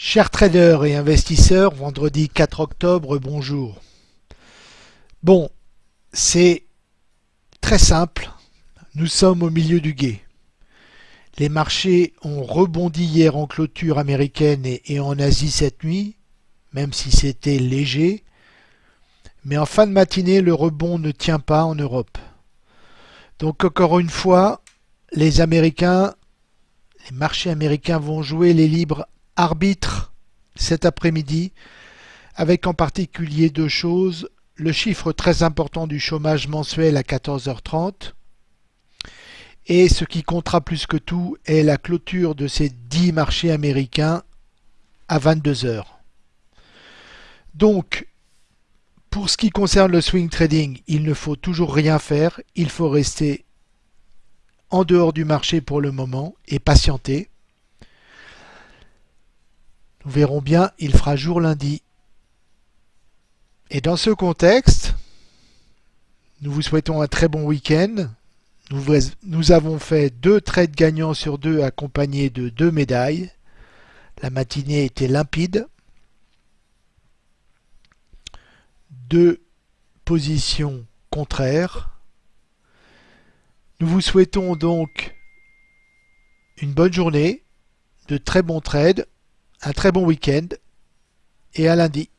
Chers traders et investisseurs, vendredi 4 octobre, bonjour. Bon, c'est très simple. Nous sommes au milieu du guet. Les marchés ont rebondi hier en clôture américaine et, en Asie cette nuit, même si c'était léger. Mais en fin de matinée, le rebond ne tient pas en Europe. Donc encore une fois, les Américains, les marchés américains vont jouer les libres arbitre cet après-midi, avec en particulier deux choses. Le chiffre très important du chômage mensuel à 14h30 et ce qui comptera plus que tout est la clôture de ces 10 marchés américains à 22h. Donc, pour ce qui concerne le swing trading, il ne faut toujours rien faire, il faut rester en dehors du marché pour le moment et patienter. Nous verrons bien, il fera jour lundi. Et dans ce contexte, nous vous souhaitons un très bon week-end. Nous, avons fait deux trades gagnants sur deux accompagnés de deux médailles. La matinée était limpide. Deux positions contraires. Nous vous souhaitons donc une bonne journée, de très bons trades un très bon week-end et à lundi.